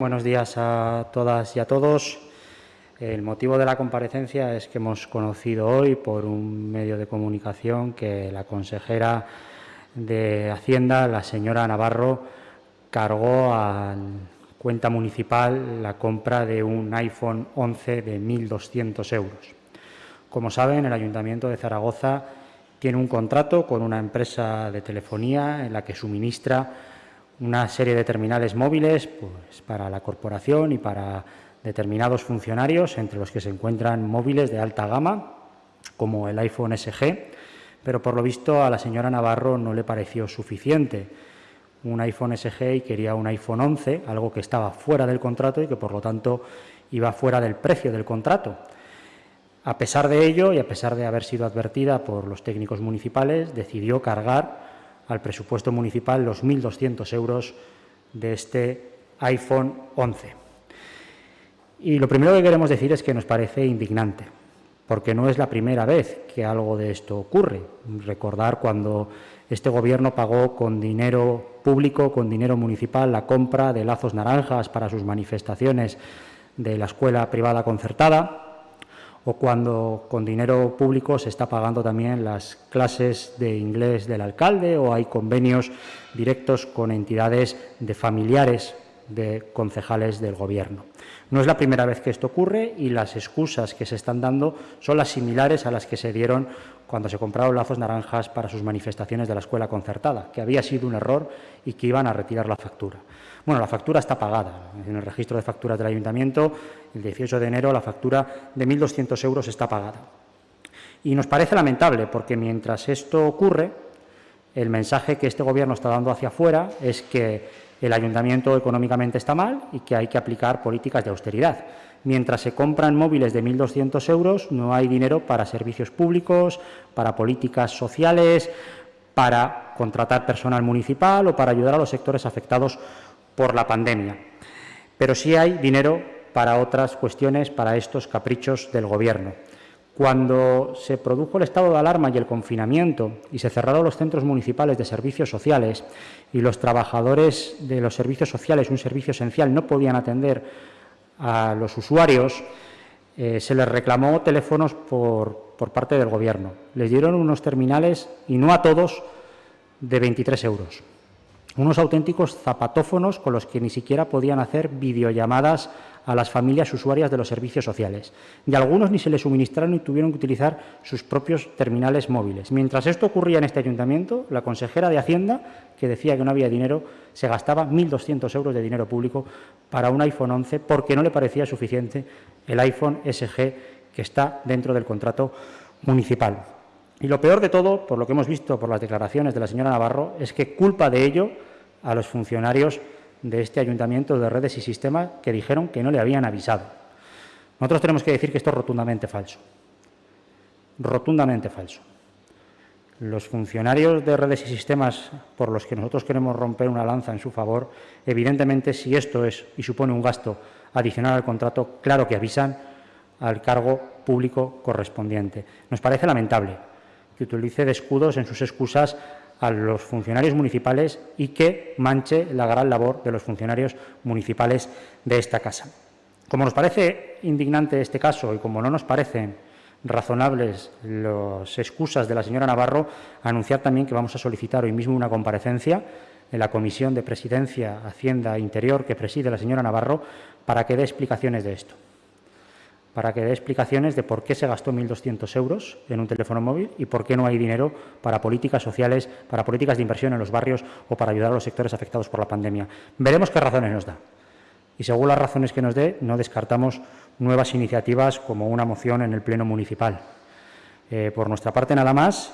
Buenos días a todas y a todos. El motivo de la comparecencia es que hemos conocido hoy por un medio de comunicación que la consejera de Hacienda, la señora Navarro, cargó a cuenta municipal la compra de un iPhone 11 de 1.200 euros. Como saben, el Ayuntamiento de Zaragoza tiene un contrato con una empresa de telefonía en la que suministra una serie de terminales móviles pues, para la corporación y para determinados funcionarios, entre los que se encuentran móviles de alta gama, como el iPhone SG, pero por lo visto a la señora Navarro no le pareció suficiente un iPhone SG y quería un iPhone 11, algo que estaba fuera del contrato y que por lo tanto iba fuera del precio del contrato. A pesar de ello y a pesar de haber sido advertida por los técnicos municipales, decidió cargar al presupuesto municipal los 1.200 euros de este iPhone 11. Y lo primero que queremos decir es que nos parece indignante, porque no es la primera vez que algo de esto ocurre. Recordar cuando este Gobierno pagó con dinero público, con dinero municipal, la compra de lazos naranjas para sus manifestaciones de la escuela privada concertada, o cuando con dinero público se está pagando también las clases de inglés del alcalde o hay convenios directos con entidades de familiares de concejales del Gobierno. No es la primera vez que esto ocurre y las excusas que se están dando son las similares a las que se dieron cuando se compraron lazos naranjas para sus manifestaciones de la escuela concertada, que había sido un error y que iban a retirar la factura. Bueno, la factura está pagada. En el registro de facturas del Ayuntamiento, el 18 de enero, la factura de 1.200 euros está pagada. Y nos parece lamentable, porque mientras esto ocurre, el mensaje que este Gobierno está dando hacia afuera es que el Ayuntamiento económicamente está mal y que hay que aplicar políticas de austeridad. Mientras se compran móviles de 1.200 euros, no hay dinero para servicios públicos, para políticas sociales, para contratar personal municipal o para ayudar a los sectores afectados por la pandemia. Pero sí hay dinero para otras cuestiones, para estos caprichos del Gobierno. Cuando se produjo el estado de alarma y el confinamiento y se cerraron los centros municipales de servicios sociales y los trabajadores de los servicios sociales, un servicio esencial, no podían atender a los usuarios, eh, se les reclamó teléfonos por, por parte del Gobierno. Les dieron unos terminales, y no a todos, de 23 euros unos auténticos zapatófonos con los que ni siquiera podían hacer videollamadas a las familias usuarias de los servicios sociales. Y algunos ni se les suministraron y tuvieron que utilizar sus propios terminales móviles. Mientras esto ocurría en este ayuntamiento, la consejera de Hacienda, que decía que no había dinero, se gastaba 1.200 euros de dinero público para un iPhone 11 porque no le parecía suficiente el iPhone SG que está dentro del contrato municipal. Y lo peor de todo, por lo que hemos visto por las declaraciones de la señora Navarro, es que culpa de ello a los funcionarios de este ayuntamiento de redes y sistemas que dijeron que no le habían avisado. Nosotros tenemos que decir que esto es rotundamente falso. Rotundamente falso. Los funcionarios de redes y sistemas por los que nosotros queremos romper una lanza en su favor, evidentemente, si esto es y supone un gasto adicional al contrato, claro que avisan al cargo público correspondiente. Nos parece lamentable que utilice de escudos en sus excusas a los funcionarios municipales y que manche la gran labor de los funcionarios municipales de esta casa. Como nos parece indignante este caso y como no nos parecen razonables las excusas de la señora Navarro, anunciar también que vamos a solicitar hoy mismo una comparecencia en la Comisión de Presidencia, Hacienda e Interior que preside la señora Navarro para que dé explicaciones de esto para que dé explicaciones de por qué se gastó 1.200 euros en un teléfono móvil y por qué no hay dinero para políticas sociales, para políticas de inversión en los barrios o para ayudar a los sectores afectados por la pandemia. Veremos qué razones nos da. Y según las razones que nos dé, no descartamos nuevas iniciativas como una moción en el Pleno Municipal. Eh, por nuestra parte, nada más,